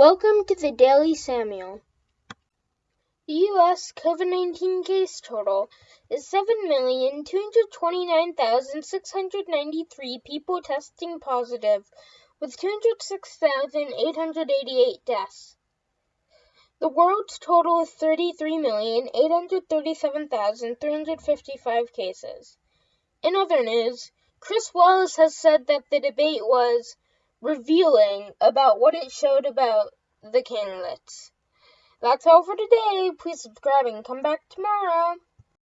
Welcome to the Daily Samuel. The U.S. COVID 19 case total is 7,229,693 people testing positive, with 206,888 deaths. The world's total is 33,837,355 cases. In other news, Chris Wallace has said that the debate was revealing about what it showed about the candidates. That's all for today. Please subscribe and come back tomorrow.